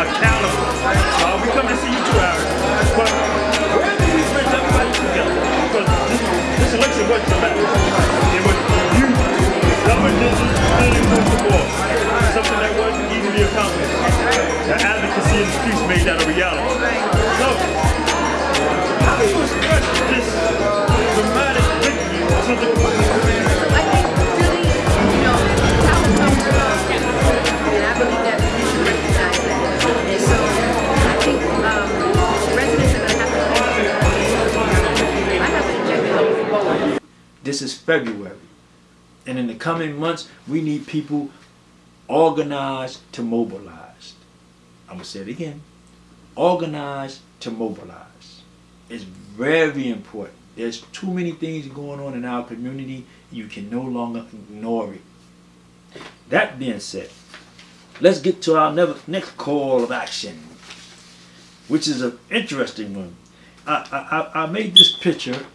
accountable. I'll be coming to see you too, Aaron. But where do we bring everybody together? Because this, this election wasn't about It was you, government building across the board. Something that wasn't easily accomplished. The advocacy in the streets made that a reality. So, how do you express this dramatic victory to the This is February. And in the coming months, we need people organized to mobilize. I'm going to say it again. Organized to mobilize. It's very important. There's too many things going on in our community. You can no longer ignore it. That being said, let's get to our next call of action, which is an interesting one. I, I, I made this picture.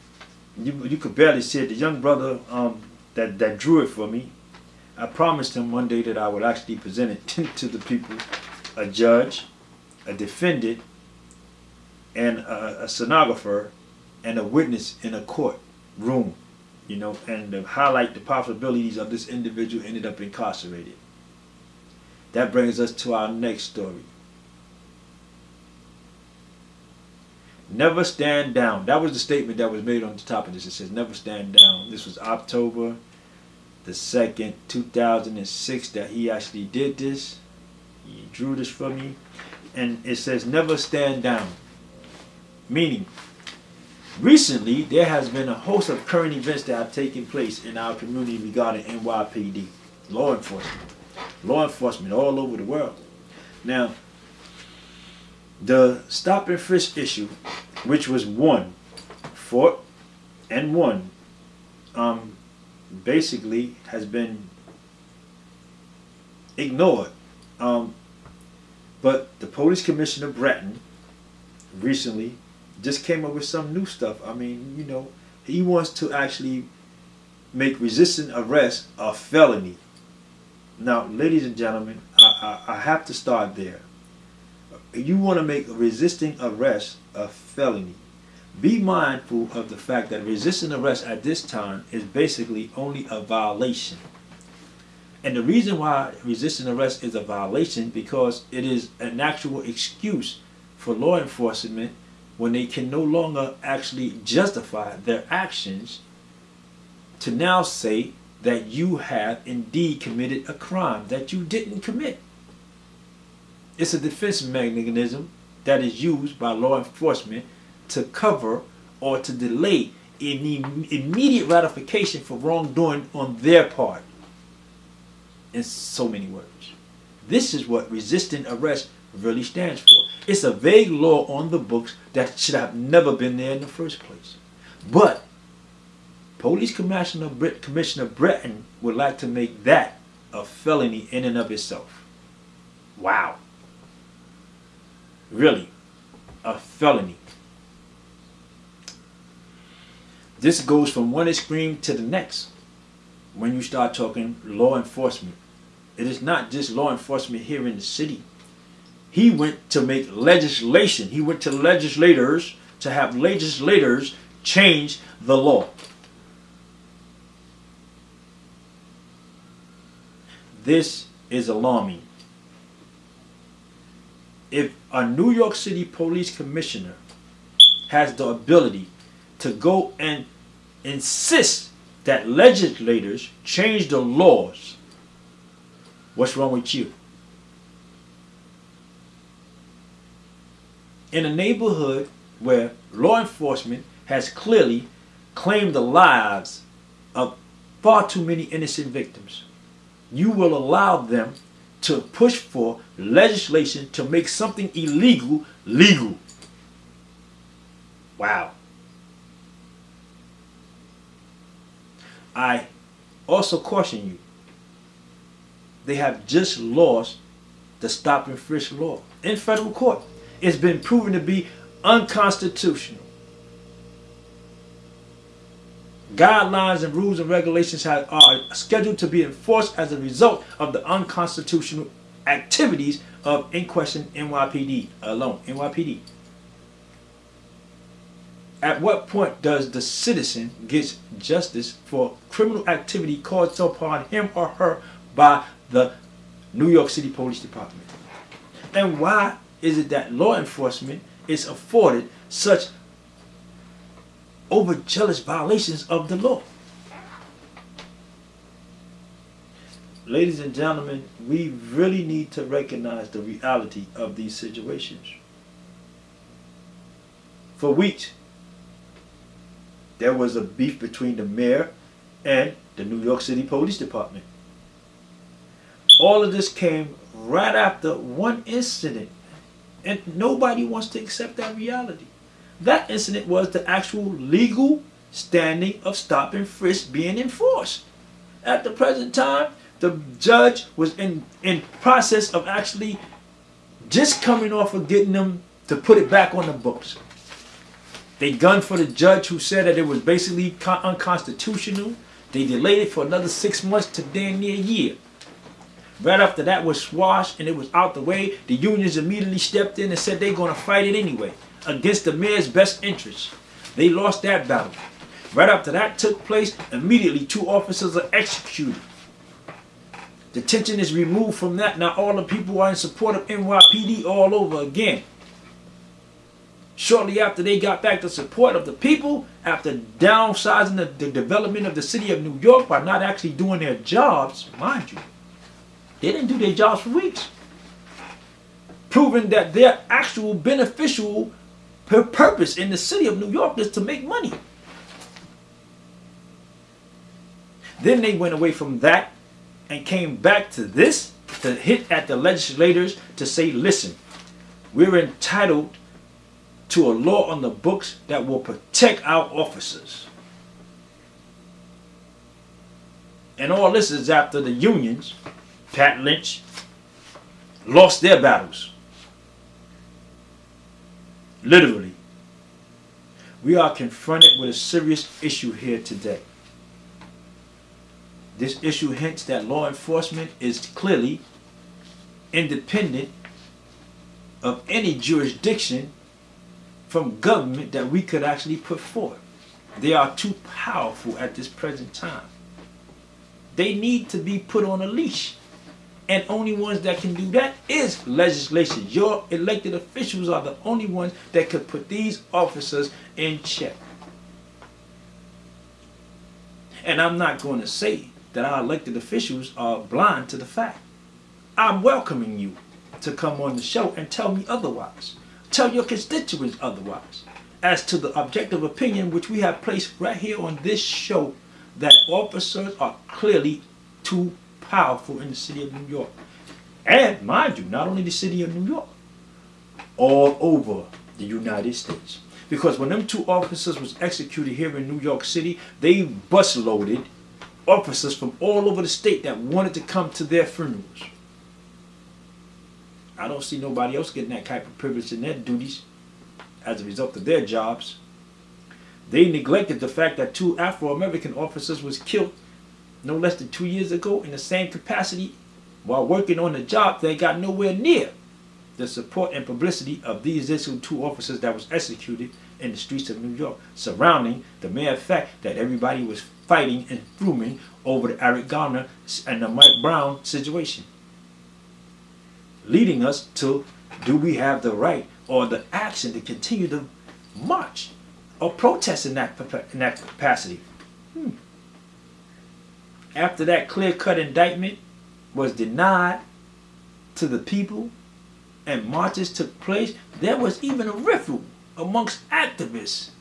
You, you could barely see it. The young brother um, that, that drew it for me, I promised him one day that I would actually present it to the people, a judge, a defendant, and a, a stenographer, and a witness in a court room, you know, and to highlight the possibilities of this individual ended up incarcerated. That brings us to our next story. Never stand down. That was the statement that was made on the top of this. It says, never stand down. This was October the 2nd, 2006 that he actually did this. He drew this for me. And it says, never stand down. Meaning, recently there has been a host of current events that have taken place in our community regarding NYPD, law enforcement. Law enforcement all over the world. Now, the stop and frisk issue, which was won, fought and won, um, basically has been ignored. Um, but the police commissioner Bratton recently just came up with some new stuff. I mean, you know, he wants to actually make resisting arrest a felony. Now, ladies and gentlemen, I, I, I have to start there. You want to make resisting arrest a felony. Be mindful of the fact that resisting arrest at this time is basically only a violation. And the reason why resisting arrest is a violation because it is an actual excuse for law enforcement when they can no longer actually justify their actions to now say that you have indeed committed a crime that you didn't commit. It's a defense mechanism that is used by law enforcement to cover or to delay any immediate ratification for wrongdoing on their part. In so many words. This is what resisting arrest really stands for. It's a vague law on the books that should have never been there in the first place. But Police Commissioner, Commissioner Bratton would like to make that a felony in and of itself. Wow. Really, a felony. This goes from one extreme to the next when you start talking law enforcement. It is not just law enforcement here in the city. He went to make legislation. He went to legislators to have legislators change the law. This is alarming. If a New York City police commissioner has the ability to go and insist that legislators change the laws, what's wrong with you? In a neighborhood where law enforcement has clearly claimed the lives of far too many innocent victims, you will allow them to push for legislation to make something illegal legal. Wow. I also caution you. They have just lost the stop and frisk law in federal court. it's been proven to be unconstitutional. Guidelines and rules and regulations have, are scheduled to be enforced as a result of the unconstitutional activities of in question NYPD alone. NYPD. At what point does the citizen get justice for criminal activity caused upon him or her by the New York City Police Department? And why is it that law enforcement is afforded such overzealous violations of the law? Ladies and gentlemen, we really need to recognize the reality of these situations. For weeks, there was a beef between the mayor and the New York City Police Department. All of this came right after one incident, and nobody wants to accept that reality. That incident was the actual legal standing of stop and frisk being enforced. At the present time, the judge was in, in process of actually just coming off of getting them to put it back on the books. They gunned for the judge who said that it was basically unconstitutional. They delayed it for another six months to damn near a year. Right after that was squashed and it was out the way, the unions immediately stepped in and said they're going to fight it anyway against the mayor's best interests. They lost that battle. Right after that took place, immediately two officers are executed. The tension is removed from that. Now all the people are in support of NYPD all over again. Shortly after they got back the support of the people, after downsizing the, the development of the city of New York by not actually doing their jobs, mind you, they didn't do their jobs for weeks. Proving that their actual beneficial purpose in the city of New York is to make money. Then they went away from that and came back to this to hit at the legislators to say, listen, we're entitled to a law on the books that will protect our officers. And all this is after the unions, Pat Lynch, lost their battles. Literally. We are confronted with a serious issue here today. This issue hints that law enforcement is clearly independent of any jurisdiction from government that we could actually put forth. They are too powerful at this present time. They need to be put on a leash. And only ones that can do that is legislation. Your elected officials are the only ones that could put these officers in check. And I'm not going to say that our elected officials are blind to the fact. I'm welcoming you to come on the show and tell me otherwise. Tell your constituents otherwise. As to the objective opinion which we have placed right here on this show that officers are clearly too powerful in the city of New York. And mind you, not only the city of New York, all over the United States. Because when them two officers was executed here in New York City, they bus loaded officers from all over the state that wanted to come to their funerals. I don't see nobody else getting that type of privilege in their duties as a result of their jobs. They neglected the fact that two Afro-American officers was killed no less than two years ago in the same capacity while working on the job they got nowhere near the support and publicity of these two officers that was executed in the streets of New York surrounding the mere fact that everybody was fighting and fuming over the Eric Garner and the Mike Brown situation. Leading us to do we have the right or the action to continue to march or protest in that, in that capacity? Hmm. After that clear-cut indictment was denied to the people and marches took place, there was even a riffle amongst activists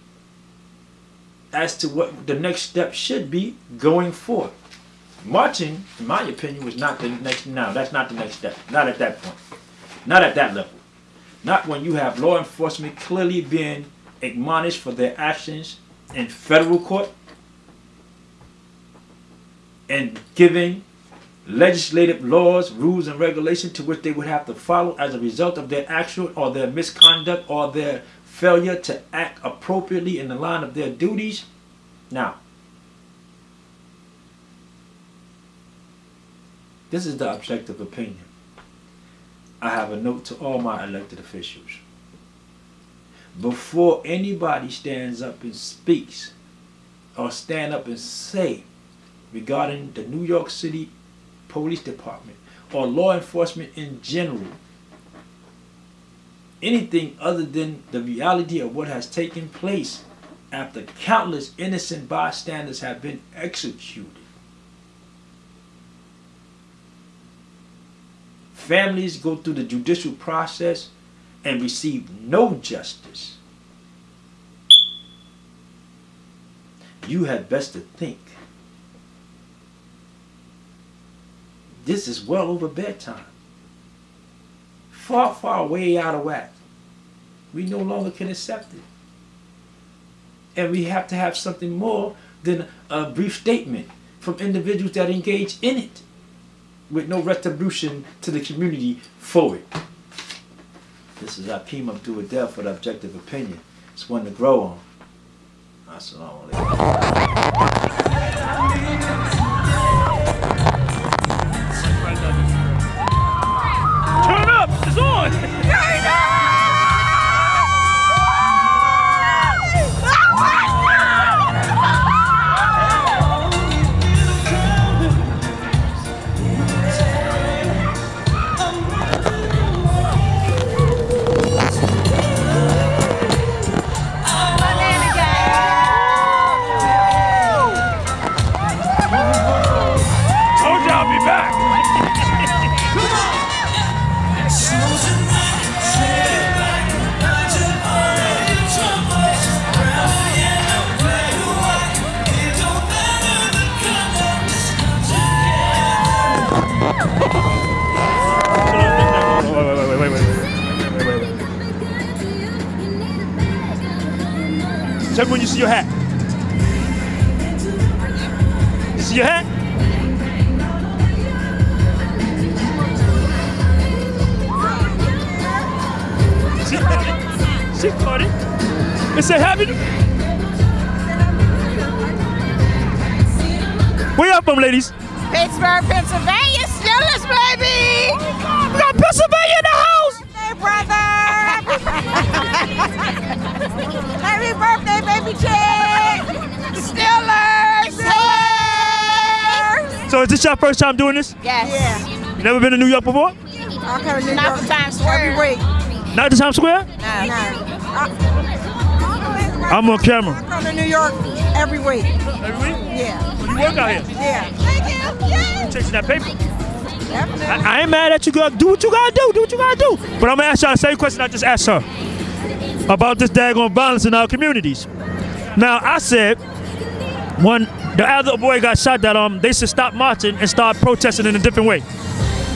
as to what the next step should be going forward. Marching, in my opinion, was not the next, no, that's not the next step. Not at that point. Not at that level. Not when you have law enforcement clearly being admonished for their actions in federal court and giving legislative laws, rules, and regulations to which they would have to follow as a result of their actual or their misconduct or their failure to act appropriately in the line of their duties. Now, this is the objective opinion. I have a note to all my elected officials. Before anybody stands up and speaks or stand up and say regarding the New York City Police Department or law enforcement in general, anything other than the reality of what has taken place after countless innocent bystanders have been executed. Families go through the judicial process and receive no justice. You had best to think. This is well over bedtime. Far, far way out of whack. We no longer can accept it. And we have to have something more than a brief statement from individuals that engage in it with no retribution to the community for it. This is Akeem Abdul Adel for objective opinion. It's one to grow on. Assalamu alaikum. She caught it. She caught it. It said happy. Where y'all from, ladies? Pittsburgh, Pennsylvania, Steelers, baby! We got Pennsylvania in the house. Hey, brother! Happy birthday, baby Chick! Steelers! Hey! So is this your first time doing this? Yes. Yeah. You never been to New York before? To Not the Times Square. Every week. Not to Times Square? No, no. I'm on camera. I come to New York every week. Every week? Yeah. You work out here. Yeah. Thank you. Yeah. You chasing that paper. Definitely. I, I ain't mad at you, girl. Do what you gotta do. Do what you gotta do. But I'm gonna ask y'all the same question I just asked her about this daggone violence in our communities. Now, I said when the other boy got shot, that um they should stop marching and start protesting in a different way.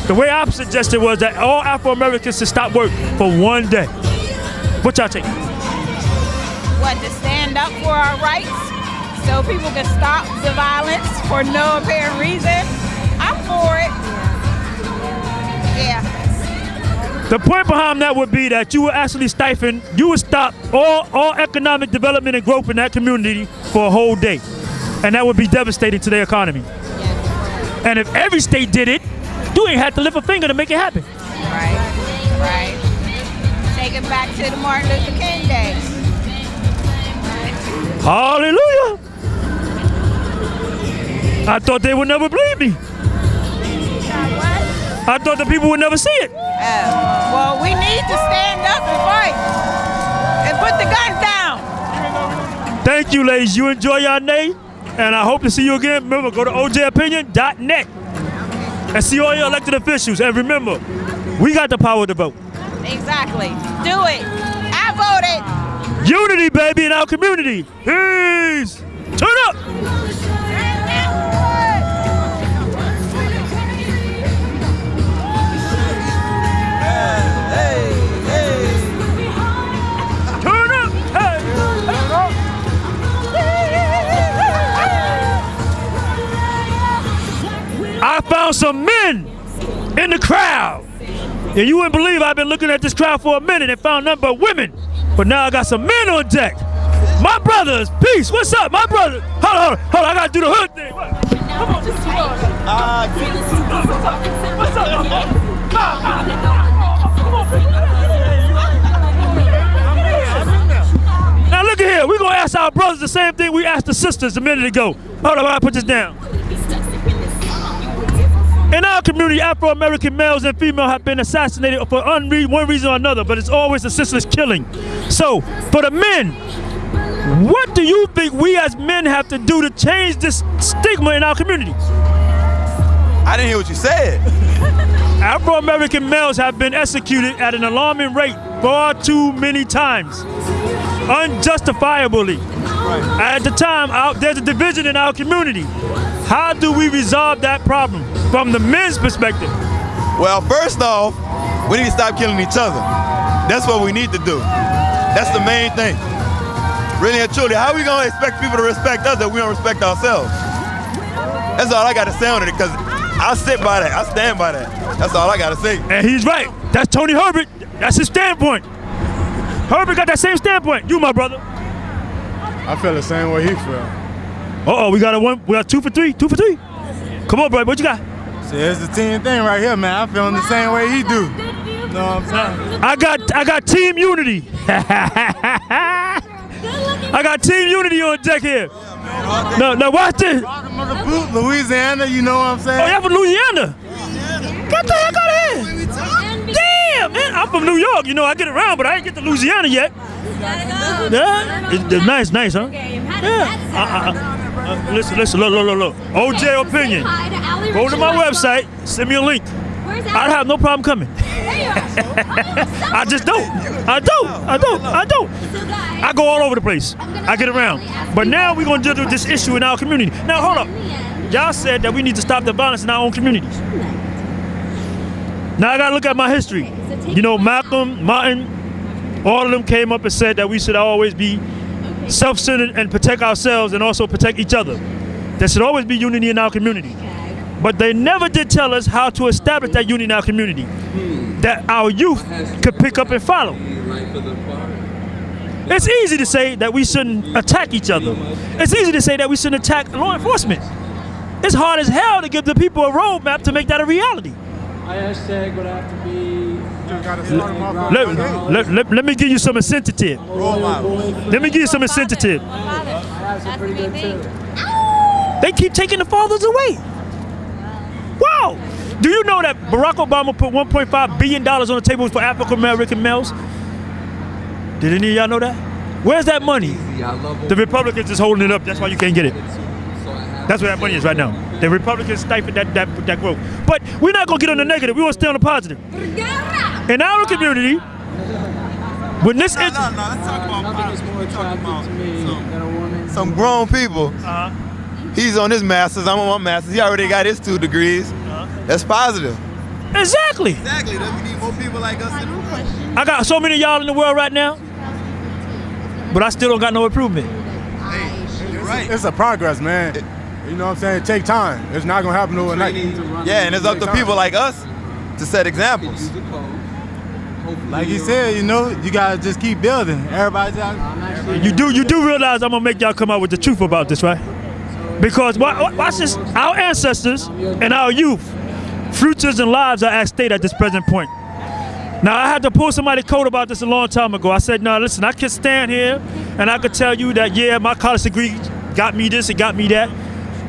The way I suggested was that all Afro Americans should stop work for one day. What y'all think? What, to stand up for our rights so people can stop the violence for no apparent reason? I'm for it. Yeah. The point behind that would be that you would actually stifle, you would stop all, all economic development and growth in that community for a whole day. And that would be devastating to their economy. And if every state did it, you ain't had to lift a finger to make it happen. Right. Right. Take it back to the Martin Luther King days. Hallelujah. I thought they would never believe me. I thought the people would never see it. Oh. Well, we need to stand up and fight and put the guns down. Thank you, ladies. You enjoy your day. And I hope to see you again. Remember, go to ojopinion.net and see all your elected officials. And remember, we got the power to vote. Exactly. Do it. I voted. Unity, baby, in our community. Peace. Turn up. Found some men in the crowd. And you wouldn't believe I've been looking at this crowd for a minute and found nothing but women. But now I got some men on deck. My brothers, peace. What's up, my brother? Hold on, hold on, hold on. I gotta do the hood thing. Come on, just What's up, my brother? Ah, ah. Come on, Now look at here. We're gonna ask our brothers the same thing we asked the sisters a minute ago. Hold on, I put this down. In our community, Afro American males and females have been assassinated for one reason or another, but it's always a senseless killing. So, for the men, what do you think we as men have to do to change this stigma in our community? I didn't hear what you said. Afro American males have been executed at an alarming rate far too many times, unjustifiably. At the time, there's a division in our community. How do we resolve that problem from the men's perspective? Well, first off, we need to stop killing each other. That's what we need to do. That's the main thing. Really and truly, how are we gonna expect people to respect us if we don't respect ourselves? That's all I gotta say on it, because I sit by that. I stand by that. That's all I gotta say. And he's right. That's Tony Herbert. That's his standpoint. Herbert got that same standpoint. You, my brother. I feel the same way he feel. Uh oh, we got a one. We got two for three. Two for three. Come on, bro. What you got? See, it's the team thing right here, man. I'm feeling the same way he do. Know what I'm saying? I got I got team unity. I got team unity on deck here. No, now watch this. Bottom of the boot, Louisiana, you know what I'm saying? Oh, y'all from Louisiana? Get the heck out of here. Damn, man. I'm from New York. You know, I get around, but I ain't get to Louisiana yet. Yeah? It's, it's nice, nice, huh? Yeah. Uh, uh, uh, listen, listen, look, look, look, look. OJ Opinion. Go to my website, send me a link. I'd have no problem coming. I just don't. I don't. I don't. I don't. I go all over the place. I get around. But now we're going to deal with this issue in our community. Now, hold up. Y'all said that we need to stop the violence in our own communities. Now I gotta look at my history. You know, Malcolm, Martin, all of them came up and said that we should always be self-centered and protect ourselves and also protect each other. There should always be unity in our community. But they never did tell us how to establish that unity in our community. Hmm. That our youth could pick up and follow. It's easy to say that we shouldn't attack each other. It's easy to say that we shouldn't attack law enforcement. It's hard as hell to give the people a roadmap to make that a reality. I hashtag would have to be. Let, let, let, let me give you some incentive. Let me give you some incentive. They keep taking the fathers away. Wow. Do you know that Barack Obama put 1.5 billion dollars on the table for African American males? Did any of y'all know that? Where's that money? The Republicans is holding it up. That's why you can't get it. That's where that money is right now. The Republicans stifled that, that, that growth. But we're not going to get on the negative. We want to stay on the positive. In our community, when this is, let's talk about Nothing is more attractive to me than a woman. some grown people. uh, He's on his master's, I'm on my master's. He already got his two degrees. That's positive. exactly. Exactly. We need more people like us in the world. I got so many of y'all in the world right now, but I still don't got no improvement. Hey, You're right. It's a progress, man. You know what I'm saying? Take time. It's not gonna happen overnight. Yeah, and it's up to people like us to set examples. Like you said, you know, you gotta just keep building. Everybody's out. You do you do realize I'm gonna make y'all come out with the truth about this, right? Because wa- wa- watch this, our ancestors and our youth, futures and lives are at stake at this present point. Now I had to pull somebody code about this a long time ago. I said, no, listen, I can stand here and I could tell you that yeah, my college degree got me this, it got me that.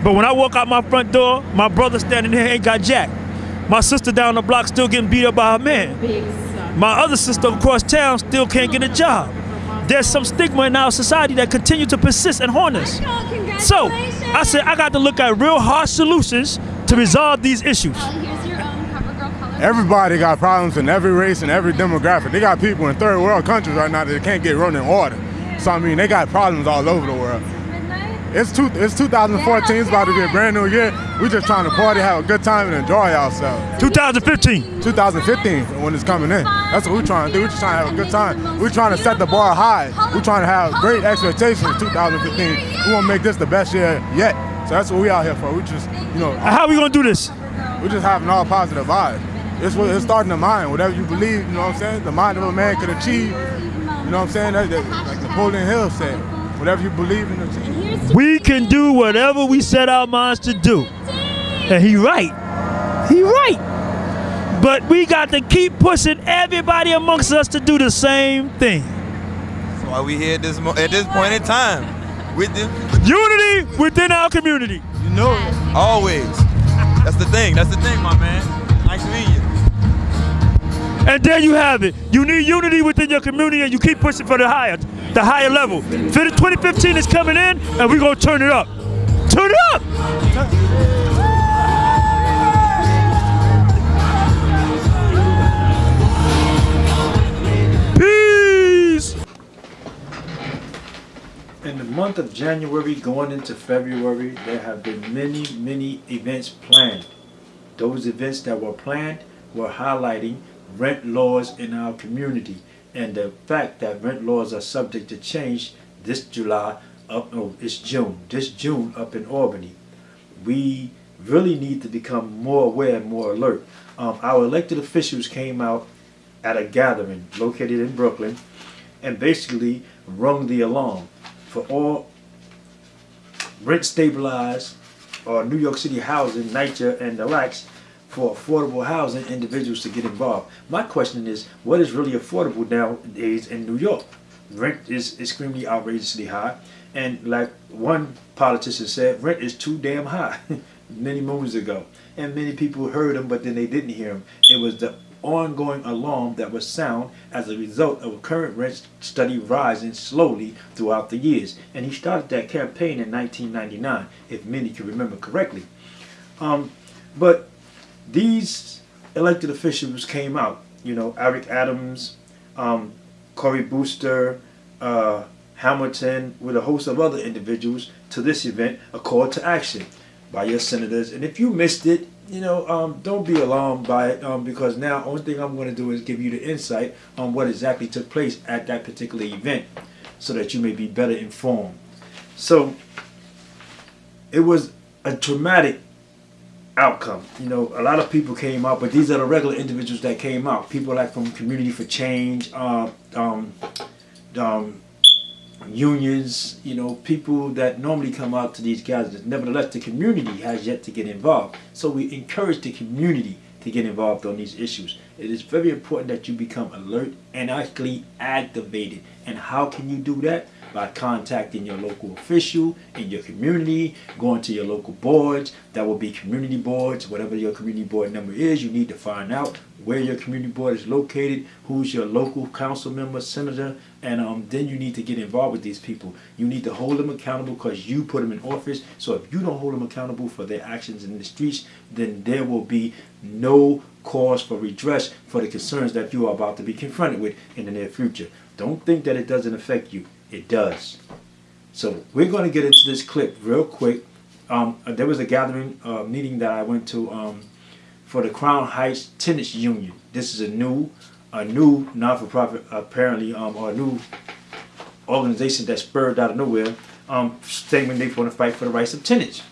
But when I walk out my front door, my brother standing there ain't got jack. My sister down the block still getting beat up by her man. My other sister across town still can't get a job. There's some stigma in our society that continue to persist and haunt us. So I said I got to look at real hard solutions to resolve these issues. Oh, here's your own CoverGirl color. Everybody got problems in every race and every demographic. They got people in third world countries right now that can't get running water. So I mean, they got problems all over the world. Midnight. It's two, it's 2014. It's about to be a brand new year. We're just trying to party, have a good time, and enjoy ourselves. 2015. 2015 when it's coming in. That's what we're trying to do. We're just trying to have a good time. We're trying to set the bar high. We're trying to have great expectations for 2015. We want to make this the best year yet. So that's what we out here for. We just, you know, How we gonna do this? we're just having all positive vibes. It's what it's starting the mind. Whatever you believe, you know what I'm saying. The mind of a man could achieve. You know what I'm saying? That, that, like Napoleon Hill said, whatever you believe in, achieve. We can do whatever we set our minds to do. And he right. He right. But we got to keep pushing everybody amongst us to do the same thing. That's why we here at this mo- at this point in time with them. Unity within our community. You know it. Always. That's the thing. That's the thing, my man. Nice to meet you. And there you have it. You need unity within your community and you keep pushing for the higher, the higher level. 2015 is coming in and we're gonna turn it up. Turn it up! Peace! In the month of January going into February, there have been many, many events planned. Those events that were planned were highlighting rent laws in our community and the fact that rent laws are subject to change this July up, no, it's June, this June up in Albany. We really need to become more aware and more alert. Um, our elected officials came out at a gathering located in Brooklyn and basically rung the alarm for all rent stabilized or New York City housing, NYCHA and the LACs for affordable housing individuals to get involved. My question is, what is really affordable nowadays in New York? Rent is extremely outrageously high. And like one politician said, rent is too damn high many moons ago. And many people heard him, but then they didn't hear him. It was the ongoing alarm that was sound as a result of a current rent study rising slowly throughout the years. And he started that campaign in 1999, if many can remember correctly. Um, but these elected officials came out, you know, Eric Adams, um, Cory Booster, uh, Hamilton, with a host of other individuals to this event, a call to action by your senators. And if you missed it, you know, um, don't be alarmed by it um, because now only thing I'm going to do is give you the insight on what exactly took place at that particular event so that you may be better informed. So it was a traumatic outcome. You know, a lot of people came out, but these are the regular individuals that came out. People like from Community for Change, uh, um, um, unions, you know, people that normally come out to these gatherings. Nevertheless, the community has yet to get involved. So we encourage the community to get involved on these issues. It is very important that you become alert and actually activated. And how can you do that? By contacting your local official in your community, going to your local boards. That will be community boards, whatever your community board number is. You need to find out where your community board is located, who's your local council member, senator, and um, then you need to get involved with these people. You need to hold them accountable because you put them in office. So if you don't hold them accountable for their actions in the streets, then there will be no cause for redress for the concerns that you are about to be confronted with in the near future. Don't think that it doesn't affect you. It does. So we're going to get into this clip real quick. Um, there was a gathering uh, meeting that I went to um, for the Crown Heights Tenants Union. This is a new, a new non-for-profit apparently, um, or a new organization that spurred out of nowhere, um, stating they want to fight for the rights of tenants.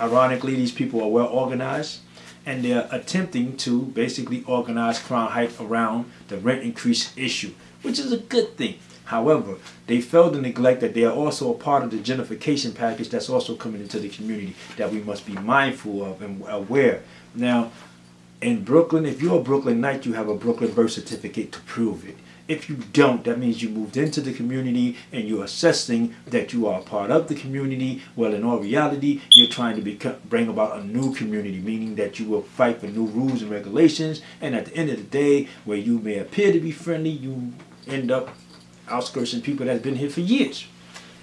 Ironically, these people are well organized and they're attempting to basically organize Crown Heights around the rent increase issue, which is a good thing. However, they failed to neglect that they are also a part of the gentrification package that's also coming into the community that we must be mindful of and aware. Now, in Brooklyn, if you're a Brooklynite, you have a Brooklyn birth certificate to prove it. If you don't, that means you moved into the community and you're assessing that you are a part of the community. Well, in all reality, you're trying to become, bring about a new community, meaning that you will fight for new rules and regulations. And at the end of the day, where you may appear to be friendly, you end up outskirting people that's been here for years.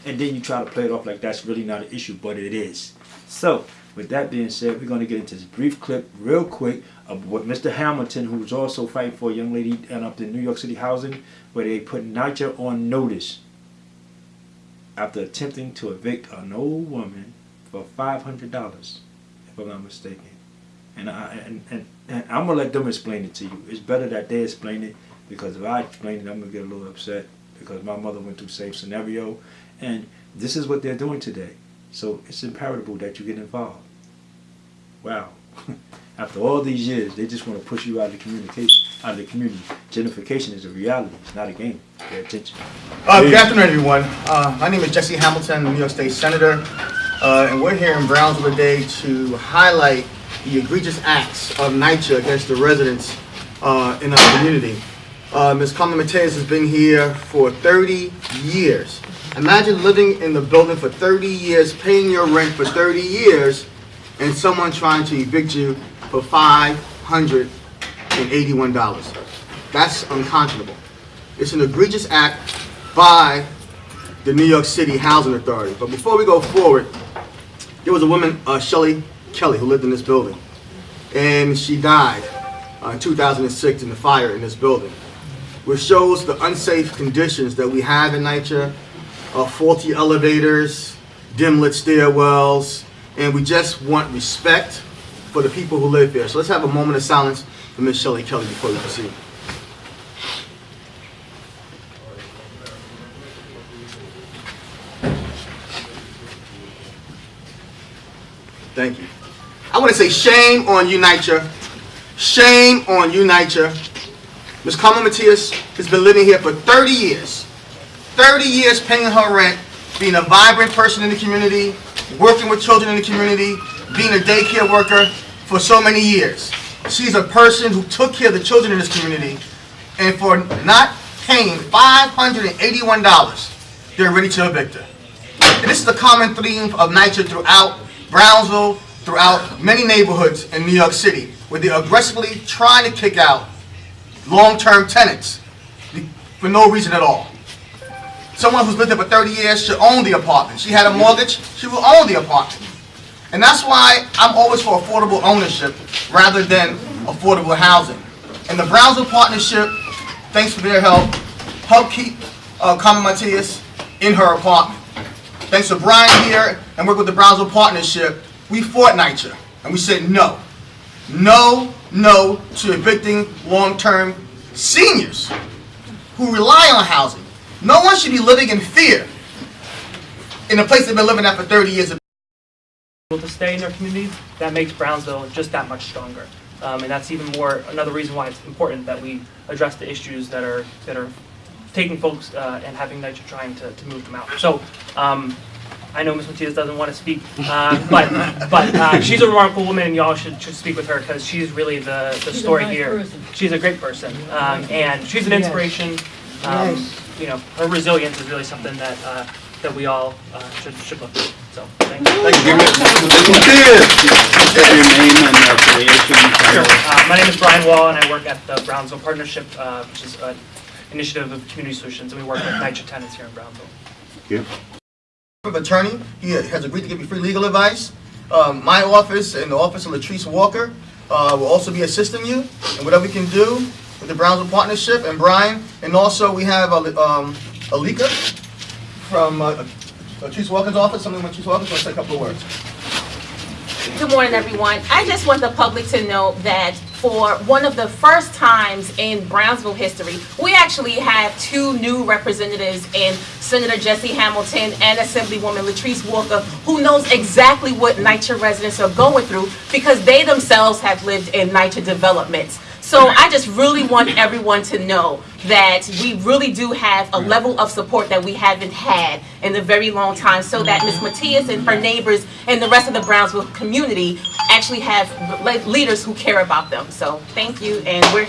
And then you try to play it off like that's really not an issue, but it is. So, with that being said, we're going to get into this brief clip real quick of what Mr. Hamilton, who's also fighting for a young lady and up in New York City housing, where they put NYCHA on notice after attempting to evict an old woman for $500, if I'm not mistaken. And, I, and, and, and I'm going to let them explain it to you. It's better that they explain it because if I explain it, I'm going to get a little upset because my mother went through same scenario. And this is what they're doing today. So it's imperative that you get involved. wow. After all these years, they just want to push you out of the communication, out of the community. Gentrification is a reality. It's not a game. Pay attention. Uh, good afternoon, everyone. Uh, my name is Jesse Hamilton, New York State Senator, uh, and we're here in Brownsville today to highlight the egregious acts of NYCHA against the residents uh, in our community. Uh, Ms. Carmen Matias has been here for 30 years. Imagine living in the building for 30 years, paying your rent for 30 years, and someone trying to evict you for $581. That's unconscionable. It's an egregious act by the New York City Housing Authority. But before we go forward, there was a woman, uh, Shelley Kelly, who lived in this building. And she died uh, in 2006 in the fire in this building, which shows the unsafe conditions that we have in NYCHA, uh, faulty elevators, dim lit stairwells, and we just want respect for the people who live here. So let's have a moment of silence for Ms. Shelley Kelly before we proceed. Thank you. I want to say shame on you, NYCHA. Shame on you, NYCHA. Ms. Carmen Matias has been living here for 30 years. 30 years paying her rent, being a vibrant person in the community, working with children in the community, being a daycare worker for so many years. She's a person who took care of the children in this community, and for not paying $581, they're ready to evict her. And this is a common theme of NYCHA throughout Brownsville, throughout many neighborhoods in New York City, where they're aggressively trying to kick out long-term tenants for no reason at all. Someone who's lived there for 30 years should own the apartment. She had a mortgage, she will own the apartment. And that's why I'm always for affordable ownership rather than affordable housing. And the Brownsville Partnership, thanks for their help, helped keep uh, Carmen Matias in her apartment. Thanks to Brian here and work with the Brownsville Partnership, we fought NYCHA and we said no. No, no to evicting long-term seniors who rely on housing. No one should be living in fear in a place they've been living at for 30 years. to stay in their community, that makes Brownsville just that much stronger. Um, and that's even more, another reason why it's important that we address the issues that are, that are taking folks uh, and having NYCHA trying to, to move them out. So, um, I know Ms. Matias doesn't want to speak, uh, but, but uh, she's a remarkable woman and y'all should, should speak with her because she's really the, the story here. She's a great person, um, and she's an inspiration. Um, You know, her resilience is really something that, uh, that we all uh, should, should look at. So, thank you. Thank you. Your name and affiliation. Sure. Uh, My name is Brian Wall, and I work at the Brownsville Partnership, uh, which is an initiative of community solutions, and we work with NYCHA tenants here in Brownsville. Of attorney. He has agreed to give you free legal advice. Um, my office and the office of Latrice Walker uh, will also be assisting you in whatever we can do with the Brownsville Partnership and Brian. And also we have um, Alika from uh, Latrice Walker's office. Something with Latrice Walker. So let's say a couple of words. Good morning, everyone. I just want the public to know that for one of the first times in Brownsville history, we actually have two new representatives in Senator Jesse Hamilton and Assemblywoman Latrice Walker, who knows exactly what NYCHA residents are going through because they themselves have lived in NYCHA developments. So I just really want everyone to know that we really do have a level of support that we haven't had in a very long time so that Ms. Matias and her neighbors and the rest of the Brownsville community actually have leaders who care about them. So thank you and we're